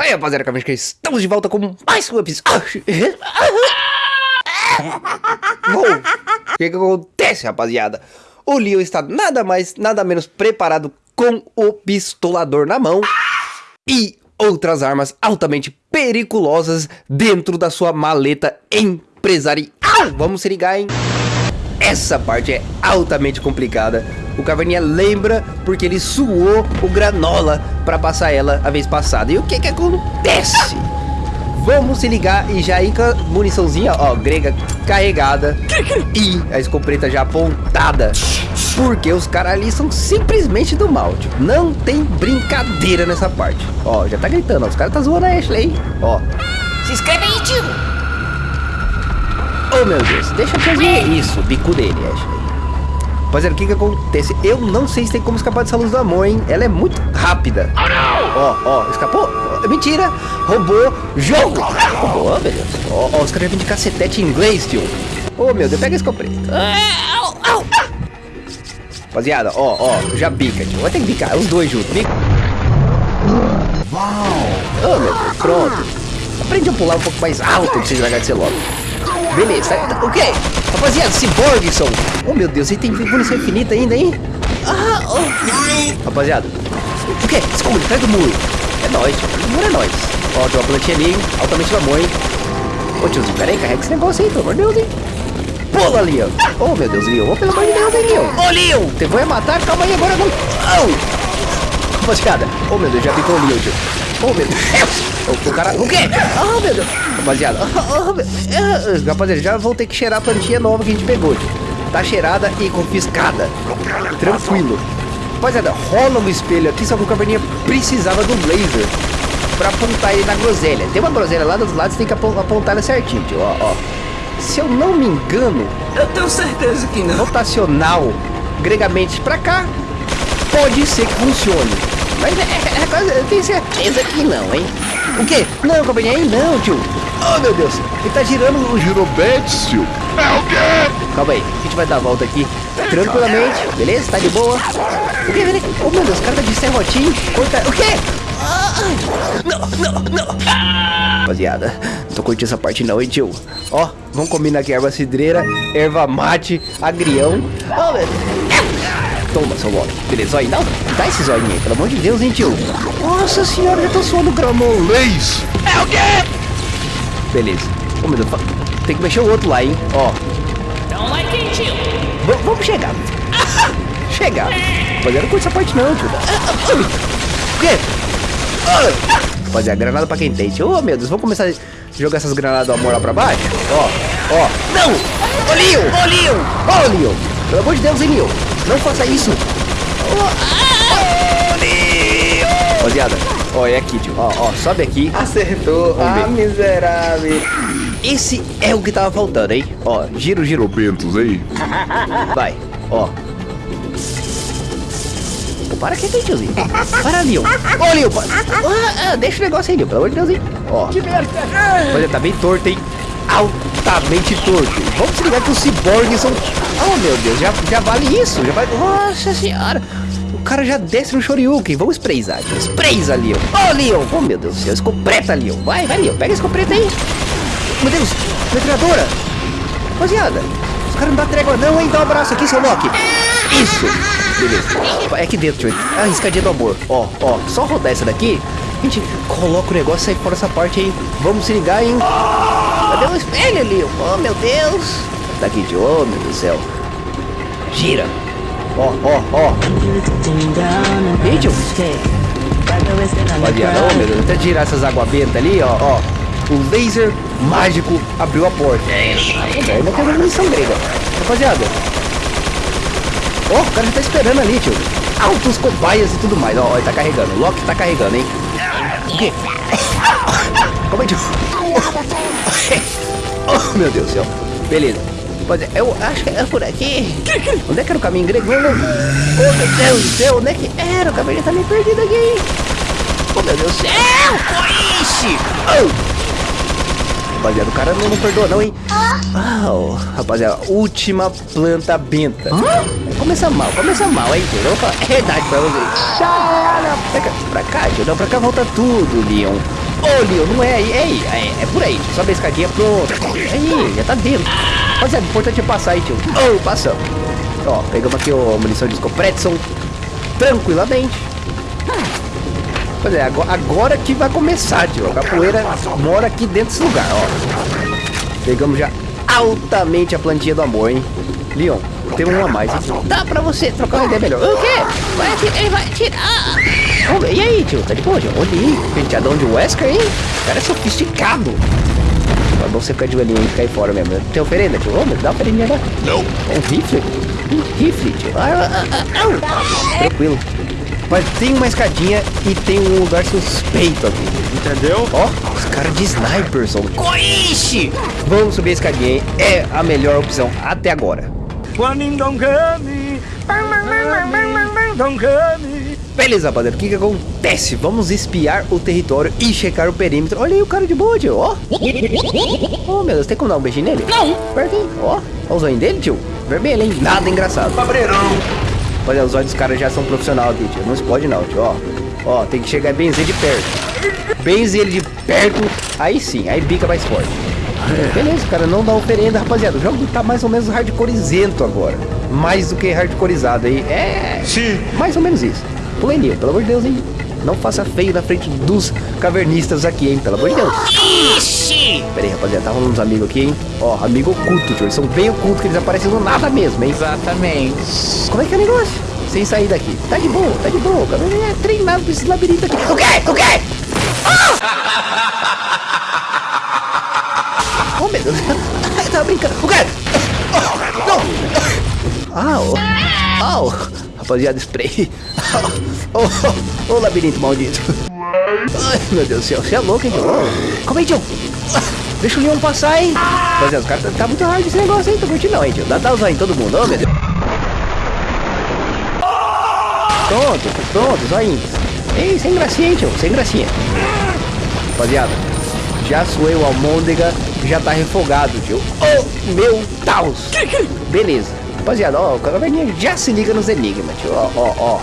Aí, rapaziada, que estamos de volta com mais um episódio. O que, que acontece, rapaziada? O Leo está nada mais, nada menos preparado com o pistolador na mão e outras armas altamente periculosas dentro da sua maleta empresarial. Vamos se ligar, hein? Essa parte é altamente complicada. O Caverninha lembra porque ele suou o granola para passar ela a vez passada. E o que que acontece? Vamos se ligar e já ir com a muniçãozinha, ó, grega carregada e a escopeta já apontada. Porque os caras ali são simplesmente do mal, tipo, não tem brincadeira nessa parte. Ó, já tá gritando, ó, os caras tá zoando a Ashley, ó. Se inscreve aí, tio! Oh, meu Deus, deixa eu fazer isso, bico dele, Ashley. Rapaziada, o que que acontece? Eu não sei se tem como escapar dessa luz do amor, hein? Ela é muito rápida. Ó, ó, escapou? Mentira! Roubou! Jogo! Roubou, oh, Deus. Ó, ó, os caras vêm de cacetete em inglês, tio. Ô, oh, meu Deus, pega esse escopeta. Rapaziada, ó, ó, já bica, tio. Vai ter que bicar, os dois juntos. Bica. Uau! Oh, meu Deus, pronto. Aprende a pular um pouco mais alto pra vocês largar de ser logo. Beleza, o quê? Rapaziada, Cyborgson. Oh, meu Deus, ele tem munição infinita ainda, hein? Ah, oh. Rapaziada, o quê? Esconde, atrás do muro. É nóis, o muro é nóis. Ó, tem uma plantinha ali, altamente da mãe. Ô, tiozinho, pera aí, carrega esse negócio aí, pelo amor de Deus, hein? Pula, ali, ó. Oh, meu Deus, Leon. Oh, pelo amor de Deus, hein, Leon. Ô, oh, Leon, você vai matar? Calma aí, agora não. Oh. Rapaziada, oh, meu Deus, já ficou o Leon, tio. Oh, meu Deus. O, o cara... O quê? Oh, meu Deus. Rapaziada. Oh. Rapaziada, já vou ter que cheirar a plantinha nova que a gente pegou. Tá cheirada e confiscada. Tranquilo. Rapaziada, rola um espelho aqui, só que o caverninha precisava do laser pra apontar ele na groselha. Tem uma groselha lá dos lados, tem que apontar ela certinho, tio. Ó, ó. Se eu não me engano... Eu tenho certeza que não. Rotacional, gregamente pra cá, pode ser que funcione. Mas é, é, é eu tenho certeza que não, hein? O quê? Não, aí não, tio. Oh, meu Deus. Ele tá girando o girobetes, tio. É o quê? Calma aí. A gente vai dar a volta aqui tranquilamente. Beleza? Tá de boa. O quê? Oh, meu Deus. O cara tá de serrotinho. Corta... O quê? Não, não, não. Rapaziada, não tô curtindo essa parte não, hein, tio. Ó, vamos combinar aqui erva cidreira, erva mate, agrião. Oh, meu Deus. Toma, seu Loki. Beleza, aí, não. Dá esse zóio aí, pelo amor de Deus, hein, tio. Nossa senhora, já tô suando granolês. É o quê? Beleza. Ô, meu Deus, tem que mexer o outro lá, hein. Ó. Like it. V vamos chegar. chegar. Mas eu não curto essa parte não, tio. O quê? Fazer a granada pra quem tem, tio. Oh, meu Deus, vamos começar a jogar essas granadas do amor lá pra baixo? Ó, ó. Não! Ô, Leon! Ô, Leon! Ô, Leon! Pelo amor de Deus, hein, Leon? Não faça isso! Rapaziada, ó, é aqui, tio. Ó, ó, sobe aqui. Acertou. Ah, miserável. Esse é o que tava faltando, hein? Ó, giro, giro. Bentos aí. Vai, ó. Pô, para aqui, tem, tiozinho. Para, Leon. Ô, Leon, ah, ah, deixa o negócio aí, Leon. Pelo amor de Deus, hein? Ó. Que merda. Olha, tá bem torto, hein? altamente torto. Vamos se ligar que os ciborgues são... Oh, meu Deus, já, já vale isso. Já vai... Nossa senhora. O cara já desce no Shoryuken. Vamos sprayzar. Sprayza, Leon. Oh, Leon. Oh, meu Deus do céu. Escopeta, Leon. Vai, vai, Leon. Pega a escopeta aí. Meu Deus. Metralhadora. Rapaziada. Os caras não dão trégua não, hein? Dá um abraço aqui, seu Loki. Isso. Beleza. É aqui dentro, tio. A escadinha do amor. Ó, ó. Só rodar essa daqui. A gente coloca o negócio sai fora essa parte aí. Vamos se ligar, hein? Cadê o espelho ali? Oh, meu Deus. Tá aqui de oh, meu Deus do céu. Gira. Ó, ó, ó. Vídeo. Rapaziada, oh, meu Deus. Até girar essas águas bentas ali, ó, ó. O laser mágico abriu a porta. É isso aí. Ainda tem uma munição grega. Rapaziada. Ó, o cara já tá esperando ali, tio. Altos cobaias e tudo mais. Ó, ele tá carregando. O Loki tá carregando, hein. O quê? Calma aí, tio. Oh, meu Deus do céu. Beleza. Pode, eu acho que é por aqui. Onde é que era o caminho grego? Oh, meu Deus do céu. Onde é que era? O caminho tá meio perdido aqui. Oh, meu Deus do céu. Coice. Oh. Rapaziada, o cara não, não perdoa não, hein? Oh, rapaziada, última planta benta. Começa mal, começa mal, hein? Eu vou falar a verdade pra vocês. Pra cá, pra cá, não, pra cá volta tudo, Leon. Ô, Leon, não é aí, é aí, é, é por aí, tio. Sobe a escadinha, aí, já tá dentro. Mas é importante passar aí, tio. Ô, passamos. Ó, pegamos aqui o munição de Scopretson tranquilamente. Pois é, agora, agora que vai começar, tio. A capoeira mora aqui dentro desse lugar, ó. Pegamos já altamente a plantinha do amor, hein? Leon, tem um a mais, hein? Dá pra você trocar uma ideia melhor. O quê? Vai atirar, ele vai atirar. Ô, e aí, tio? Tá de boa, tio? Olha aí, penteadão de Wesker, hein? O cara é sofisticado. É bom você ficar de olhinho e ficar aí fora mesmo. Tem oferenda, tio? Ô, dá oferenda agora. Não. É um rifle? Um rifle, tio. Ah, ah, ah, ah. Tranquilo. Mas tem uma escadinha e tem um lugar suspeito aqui. Entendeu? Ó, os caras de sniper são. Coixe! Vamos subir a escadinha, hein? É a melhor opção até agora. Beleza, rapaziada, o que que acontece? Vamos espiar o território e checar o perímetro. Olha aí o cara de boa, tio, ó. Oh, meu Deus, tem como dar um beijinho nele? Não. Pertinho, ó. Olha o zóio dele, tio. Vermelho, hein? Nada engraçado. Cabreirão. Olha, os olhos dos caras já são profissional aqui, tio. Não explode não, tio, ó. Ó, tem que chegar e benzer de perto. Benzer ele de perto, aí sim, aí bica mais forte. Beleza, cara, não dá oferenda, rapaziada. O jogo tá mais ou menos hardcorezento agora. Mais do que hardcoreizado aí. É, Sim. mais ou menos isso. Pulei pelo amor de Deus, hein? Não faça feio na frente dos cavernistas aqui, hein? Pelo amor de Deus. Ixi. Pera aí, rapaziada, tá rolando uns amigos aqui, hein? Ó, amigo oculto, tio. Eles são bem ocultos, que eles aparecem do nada mesmo, hein? Exatamente. Como é que é o negócio? Sem sair daqui. Tá de boa, tá de boa. cara. É treinado pra esse labirinto aqui. O quê? O quê? Ah! Oh, meu Deus. Eu tava brincando. O? Oh, não. Au. Au. Rapaziada, spray. Ô, oh, oh, labirinto maldito. Ai, meu Deus do céu. Você é louco, hein, tio? Calma aí. Deixa o Leon passar, hein? Rapaziada, os caras tá, tá muito hard esse negócio aí. Tô curtindo não, hein, tio. Dá, dá os aí em todo mundo. Ô, meu Deus. Pronto, pronto, zoinho. Ei, sem gracinha, hein, tio, sem gracinha. Rapaziada, já suei o almôndega, já tá refogado, tio. Oh, meu Deus. Beleza. Rapaziada, ó, o caverninha já se liga nos enigmas, tio. Ó, ó, ó.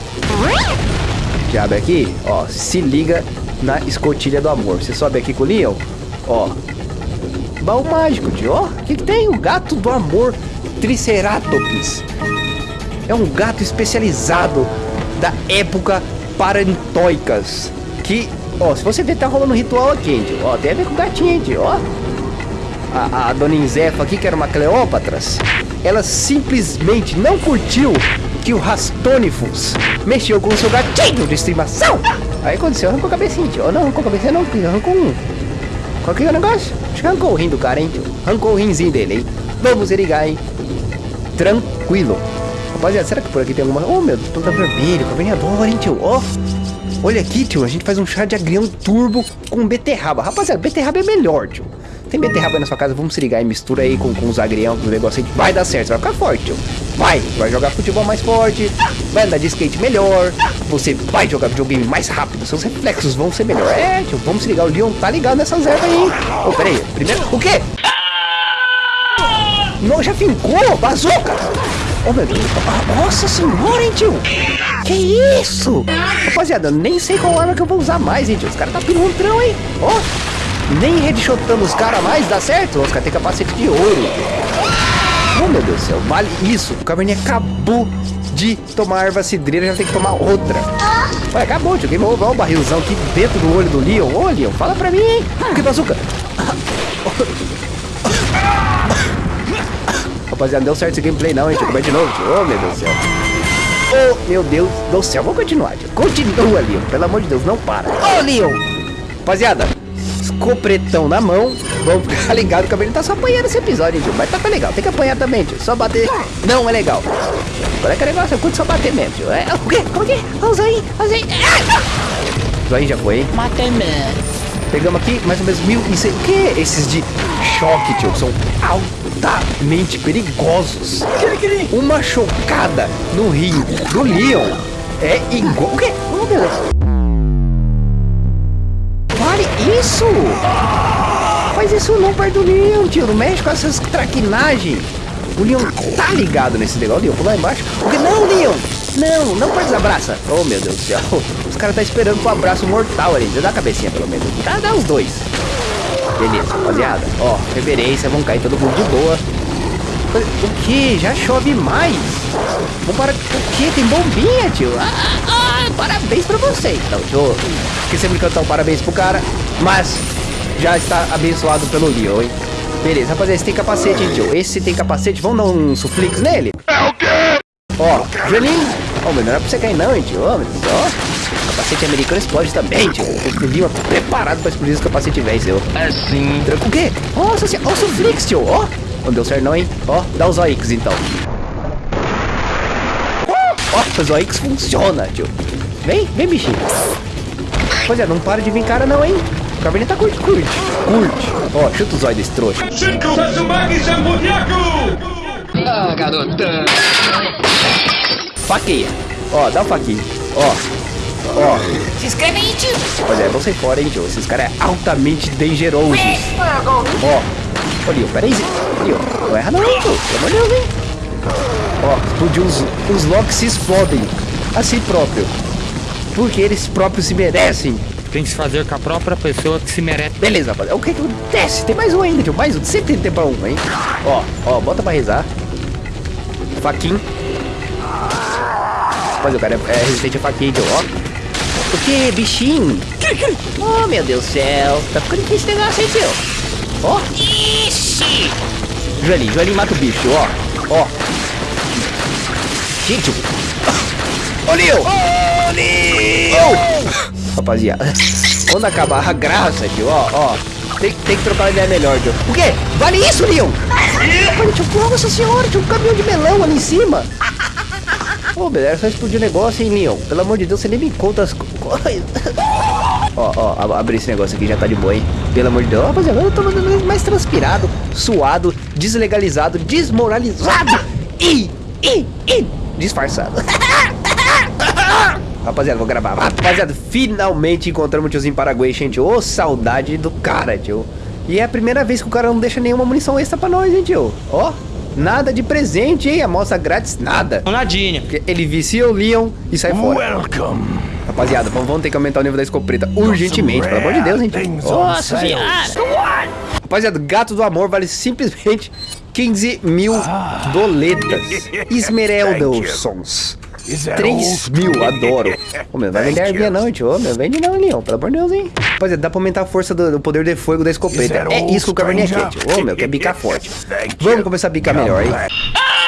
Já abre aqui, ó, se liga na escotilha do amor. Você sobe aqui com o Leon, ó. Baú mágico, tio, ó. O que, tem? O gato do amor Triceratops. É um gato especializado da época parantoicas. Que, ó, se você ver, tá rolando um ritual aqui, tio. Ó, tem a ver com o gatinho, tio, ó. A, a dona Inzefa aqui, que era uma Cleópatras, ela simplesmente não curtiu que o Rastonifus mexeu com o seu gatinho de estimação. Aí aconteceu, arrancou a cabecinha, tio. Não, arrancou a cabecinha não, arrancou um. Qual que é o negócio? Acho que arrancou o rim do cara, hein, tio. Arrancou o rinzinho dele, hein. Vamos ligar, hein. Tranquilo. Rapaziada, será que por aqui tem alguma... Oh, meu Deus, planta vermelho, caverneador, hein, tio? Ó. Olha aqui, tio, a gente faz um chá de agrião turbo com beterraba. Rapaziada, beterraba é melhor, tio. Tem beterraba aí na sua casa, vamos se ligar e mistura aí com, com os agrião, com o negócio aí. Vai dar certo, vai ficar forte. Vai, vai jogar futebol mais forte, vai andar de skate melhor, você vai jogar videogame mais rápido, seus reflexos vão ser melhor. É, tio, vamos se ligar, o Leon tá ligado nessas ervas aí? Ô, pera aí, primeiro, o quê? Não, já fincou, bazuca! Oh, meu Deus, ah, nossa senhora, hein, tio? Que isso? Rapaziada, nem sei qual arma que eu vou usar mais, hein, tio? Os caras tá pilantrão, hein? Ó, nem headshotando os caras mais, dá certo? Os caras têm capacete de ouro. Oh, meu Deus do céu, vale isso. O Caverninha acabou de tomar erva cidreira, já tem que tomar outra. Olha, acabou, tio. Game over. Olha o barrilzão aqui dentro do olho do Leon. Ô, Leon, fala pra mim, hein? Que bazuca? Rapaziada, não deu certo esse gameplay não, hein, tio. Vai de novo, tio. Oh, meu Deus do céu. Oh, meu Deus do céu. Vamos continuar, tio. Continua, Leon. Pelo amor de Deus, não para. Ô, oh, Leon. Rapaziada, escopretão na mão. Vamos ficar ligado que o cabelo tá só apanhando esse episódio, hein, tio. Mas tá legal. Tem que apanhar também, tio. Só bater não é legal. Qual é que é o negócio? Eu curto só bater mesmo, tio. É, o quê? Como que é? Olha o Zoinho. Olha o já foi, hein? Matei mesmo. Pegamos aqui mais ou menos mil e cem. O que? Esses de choque, tio, são altamente perigosos. Uma chocada no rim do Leon é igual. O quê? Oh, meu Deus. Isso! Faz isso não perto do Leon, tio. Não mexe com essas traquinagens. O Leon tá ligado nesse negócio. Leon, pula lá embaixo. O quê? Não, Leon! Não, não pode desabraça. Oh, meu Deus do céu. Os caras tá esperando pro abraço mortal ali. Dá a cabecinha pelo menos. Dá, dá os dois. Beleza, rapaziada. Ó, reverência, vão cair todo mundo de boa. O que? Já chove mais? Vamos para... O que? Tem bombinha, tio? Ah, ah, parabéns pra você, então, tio. Esqueci de cantar um parabéns pro cara, mas já está abençoado pelo Leon, hein? Beleza, rapaziada, esse tem capacete, hein, tio? Esse tem capacete, vamos dar um suflix nele? É o quê? Ó. Ó, mas não era pra você cair não, hein, tio? Ó, ó. Capacete americano explode também, tio. Eu vim preparado pra explodir esse capacete velho seu. Assim. Tranca o quê? Nossa senhora, ó o suflix, tio, ó. Não deu certo não, hein? Ó, dá os OX então. Ó, os OX funciona, tio. Vem, vem, bichinho. Pois é, não para de vir cara não, hein? O Caverninha tá curte, curte, curte. Ó, chuta os olhos desse trouxa. Ah, garotão. Faqueia. Ó, dá um faquinha. Ó. Ó. Se inscreve aí, tio. Pois é, vão sair fora, hein, tio. Esses caras é altamente dangerosos. Ó. Ô, Lio, peraí. Lio, não erra não, tio. Pelo amor de Deus, hein. Ó, explodiu os, os locks se explodem. A si próprio. Porque eles próprios se merecem. Tem que se fazer com a própria pessoa que se merece. Beleza, rapaziada. O que que acontece? Tem mais um ainda, tio. Mais um. Sempre tem tempo pra um, hein. Ó, ó, bota pra rezar. Faquinha. Mas o cara é, é resistente a faquinha, tio. Ó. O que, bichinho? Oh, meu Deus do céu. Tá ficando difícil esse negócio, hein, tio. Ó. Ixi. Joelhinho, Joelhinho mata o bicho, ó. Ó. Gente. Ô, Leo! Rapaziada, quando acabar a graça, tio, ó, ó. Tem, tem que trocar uma ideia melhor, tio. O quê? Vale isso, Leon? Olha, tio, nossa senhora, tinha um caminhão de melão ali em cima. Ô, beleza, só explodir o negócio, hein, Leon? Pelo amor de Deus, você nem me conta as co- coisas. Ó, ó, ab- abre esse negócio aqui, já tá de boa, hein? Pelo amor de Deus. Rapaziada, eu tô mandando mais transpirado, suado, deslegalizado, desmoralizado e, e, e disfarçado. Rapaziada, vou gravar. Rapaziada, finalmente encontramos o tiozinho Paraguai, gente. Ô, saudade do cara, tio. E é a primeira vez que o cara não deixa nenhuma munição extra pra nós, hein, tio. Ó, nada de presente, hein? Amostra grátis, nada. Nadinha. Porque Ele vicia o Leon e sai fora. Welcome. Rapaziada, vamos, vamos ter que aumentar o nível da escopeta urgentemente, pelo amor de Deus, gente. Nossa senhora. Rapaziada, gato do amor vale simplesmente 15 mil doletas. Esmeraldosons. 3 mil, adoro. Ô, meu, vai vender arminha não, tio. Ô, meu, vende não, Leon. Pelo amor de Deus, hein. Rapaziada, dá pra aumentar a força do, do poder de fogo da escopeta. É isso que o Caverninha quer, tio. Ô, meu, quer bicar forte. Vamos começar a bicar melhor, hein. Ah!